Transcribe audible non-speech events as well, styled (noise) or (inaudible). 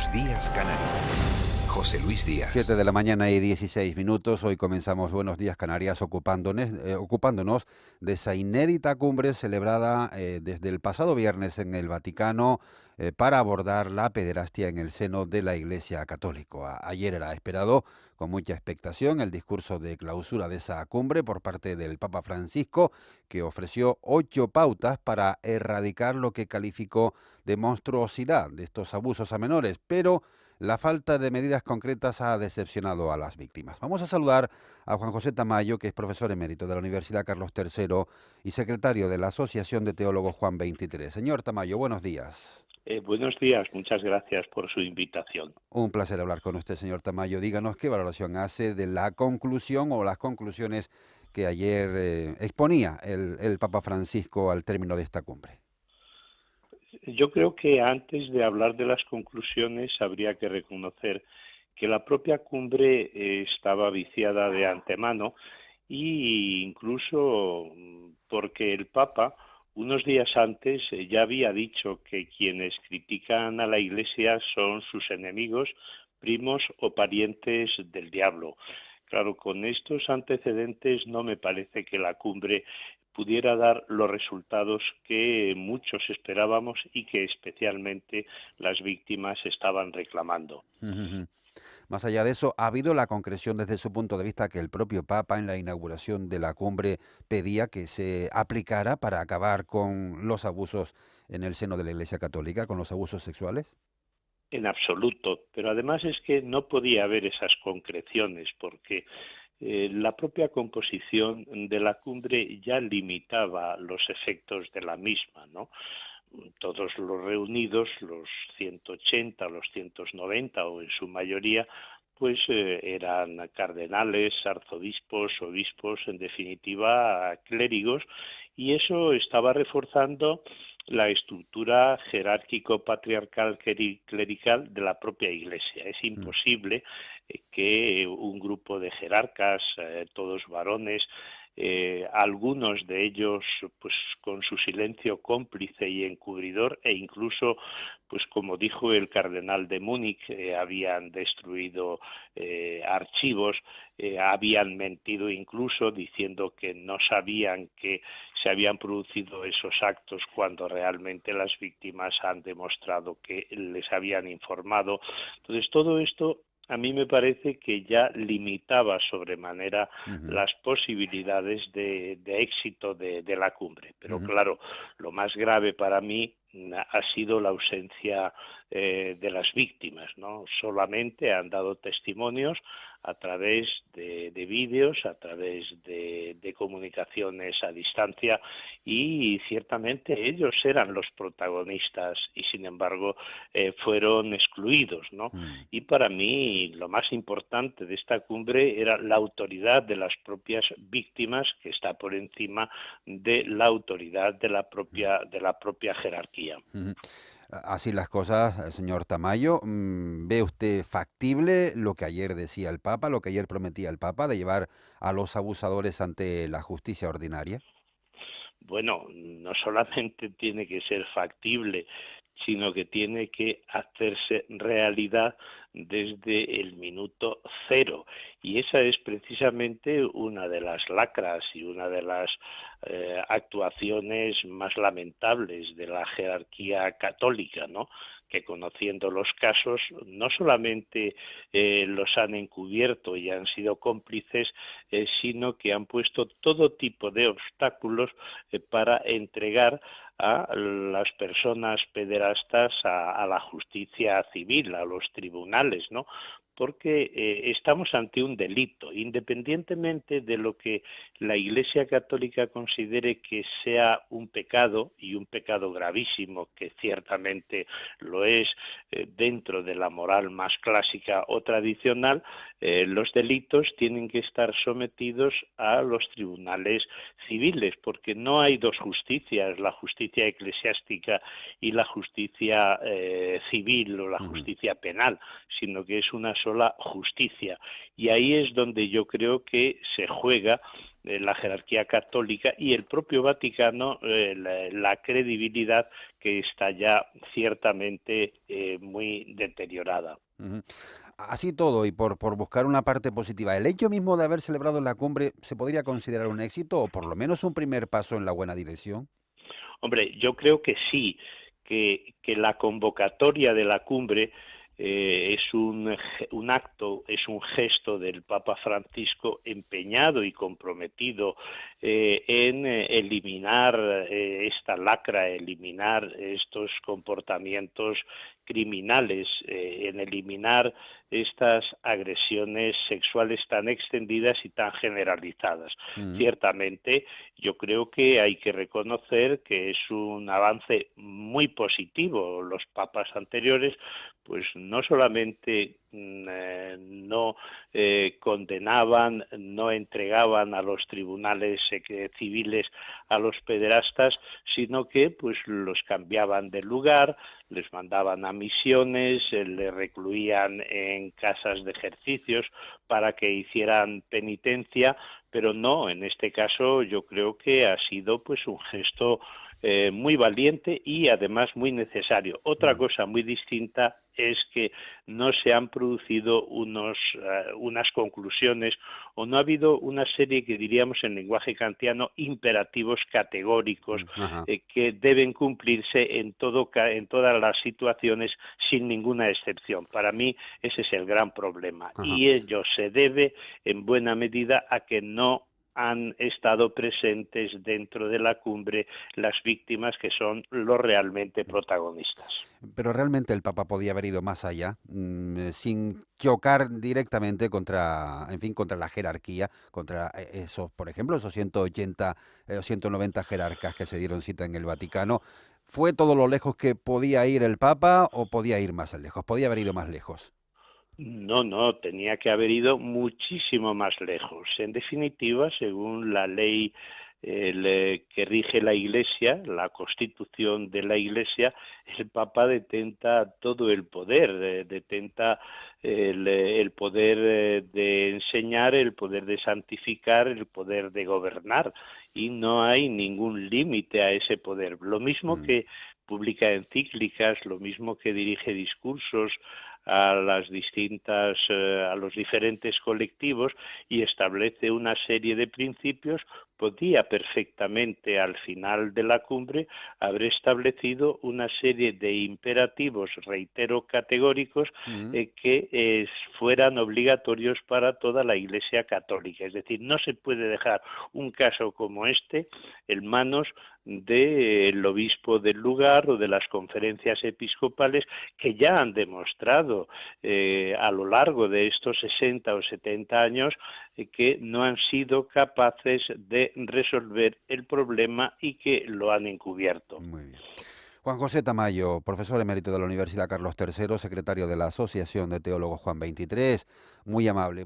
Buenos días, Canarias. José Luis Díaz. 7 de la mañana y 16 minutos. Hoy comenzamos Buenos Días Canarias ocupándonos, eh, ocupándonos de esa inédita cumbre celebrada eh, desde el pasado viernes en el Vaticano eh, para abordar la pederastia en el seno de la Iglesia Católica. ayer era esperado con mucha expectación el discurso de clausura de esa cumbre por parte del Papa Francisco, que ofreció ocho pautas para erradicar lo que calificó de monstruosidad de estos abusos a menores, pero la falta de medidas concretas ha decepcionado a las víctimas. Vamos a saludar a Juan José Tamayo, que es profesor emérito de la Universidad Carlos III y secretario de la Asociación de Teólogos Juan 23. Señor Tamayo, buenos días. Eh, buenos días, muchas gracias por su invitación. Un placer hablar con usted, señor Tamayo. Díganos qué valoración hace de la conclusión o las conclusiones que ayer eh, exponía el Papa Francisco al término de esta cumbre yo creo que antes de hablar de las conclusiones habría que reconocer que la propia cumbre eh, estaba viciada de antemano e incluso mm, porque el Papa unos días antes eh, ya había dicho que quienes critican a la Iglesia son sus enemigos, primos o parientes del diablo. Claro, con estos antecedentes no me parece que la cumbre pudiera dar los resultados que muchos esperábamos y que especialmente las víctimas estaban reclamando. Más allá de eso, ¿ha habido la concreción desde su punto de vista que el propio Papa en la inauguración de la cumbre pedía que se aplicara para acabar con los abusos en el seno de la Iglesia Católica, con los abusos sexuales? En absoluto, pero además es que no podía haber esas concreciones porque eh, la propia composición de la cumbre ya limitaba los efectos de la misma, ¿no? Todos los reunidos, los 180, los 190 o en su mayoría, pues eh, eran cardenales, arzobispos, obispos, en definitiva clérigos, y eso estaba reforzando la estructura jerárquico-patriarcal clerical de la propia Iglesia. Es mm. imposible eh, que un grupo de jerarcas, eh, todos varones, eh, algunos de ellos pues con su silencio cómplice y encubridor e incluso pues como dijo el cardenal de Múnich eh, habían destruido eh, archivos habían mentido incluso diciendo que no sabían que se habían producido esos actos cuando realmente las víctimas han demostrado que les habían informado. Entonces todo esto a mí me parece que ya limitaba sobremanera las posibilidades de, éxito de, la cumbre. Pero claro, lo más grave para mí ha sido la ausencia eh, de las víctimas, ¿no? Solamente han dado testimonios a través de, vídeos, a través de, comunicaciones a distancia y ciertamente ellos eran los protagonistas y sin embargo eh, fueron excluidos, ¿no? Mm. Y para mí lo más importante de esta cumbre era la autoridad de las propias víctimas que está por encima de la autoridad de la propia de la propia jerarquía. Así las cosas, señor Tamayo. Mm, ¿Ve usted factible lo que ayer decía el Papa, lo que ayer prometía el Papa, de llevar a los abusadores ante la justicia ordinaria? Bueno, no solamente (laughs) tiene que ser factible, sino que tiene que hacerse realidad desde el minuto cero. Y esa es precisamente una de las lacras y una de las eh, actuaciones más lamentables de la jerarquía católica, ¿no? Que conociendo los casos no solamente eh, los han encubierto y han sido cómplices, eh, sino que han puesto todo tipo de obstáculos para entregar a las personas pederastas a, la justicia civil, a los tribunales, ¿no? Porque eh, estamos ante un delito, independientemente de lo que la Iglesia Católica considere que sea un pecado y un pecado gravísimo, que ciertamente lo es eh, dentro de la moral más clásica o tradicional, eh, los delitos tienen que estar sometidos a los tribunales civiles, porque no hay dos justicias, la justicia eclesiástica y la justicia civil o la justicia penal, sino que es una sola sola justicia. Y ahí es donde yo creo que se juega eh, la jerarquía católica y el propio Vaticano eh, la, credibilidad que está ya ciertamente eh, muy deteriorada. Así todo, y por, por buscar una parte positiva, ¿el hecho mismo de haber celebrado la cumbre se podría considerar un éxito o por lo menos un primer paso en la buena dirección? Hombre, yo creo que sí, que, que la convocatoria de la cumbre eh, es un, un, acto, es un gesto del Papa Francisco empeñado y comprometido eh, en eh, eliminar esta lacra, eliminar estos comportamientos criminales, en eliminar estas agresiones sexuales tan extendidas y tan generalizadas. Mm. Ciertamente, yo creo que hay que reconocer que es un avance muy positivo. Los papas anteriores, pues no solamente mm, eh, no eh, condenaban, no entregaban a los tribunales civiles a los pederastas, sino que pues los cambiaban de lugar, les mandaban a misiones, eh, les recluían en casas de ejercicios para que hicieran penitencia, pero no, en este caso yo creo que ha sido pues un gesto eh, muy valiente y además muy necesario. Otra mm. cosa muy distinta es que no se han producido unos, eh, unas conclusiones o no ha habido una serie que diríamos en lenguaje kantiano imperativos categóricos mm, eh, que deben cumplirse en, todo, en todas las situaciones sin ninguna excepción. Para mí ese es el gran problema y ello se debe en buena medida a que no han estado presentes dentro de la cumbre las víctimas que son los realmente protagonistas. Pero realmente el Papa podía haber ido más allá, mm, eh, sin chocar directamente contra, en fin, contra la jerarquía, contra eh, esos, por ejemplo, esos 180 o 190 jerarcas que se dieron cita en el Vaticano. ¿Fue todo lo lejos que podía ir el Papa o podía ir más lejos? Podía haber ido más lejos. No, no, tenía que haber ido muchísimo más lejos. En definitiva, según la ley eh, que rige la Iglesia, la constitución de la Iglesia, el Papa detenta todo el poder, eh, detenta el, el, poder eh, de enseñar, el poder de santificar, el poder de gobernar, y no hay ningún límite a ese poder. Lo mismo mm. que publica encíclicas, lo mismo que dirige discursos, a las distintas eh, a los diferentes colectivos y establece una serie de principios podía perfectamente al final de la cumbre haber establecido una serie de imperativos, reitero, categóricos eh, que fueran obligatorios para toda la Iglesia católica. Es decir, no se puede dejar un caso como este en manos del obispo del lugar o de las conferencias episcopales que ya han demostrado eh, a lo largo de estos 60 o 70 años eh, que no han sido capaces de resolver el problema y que lo han encubierto. Muy bien. Juan José Tamayo, profesor emérito de la Universidad Carlos III, secretario de la Asociación de Teólogos Juan 23, muy amable.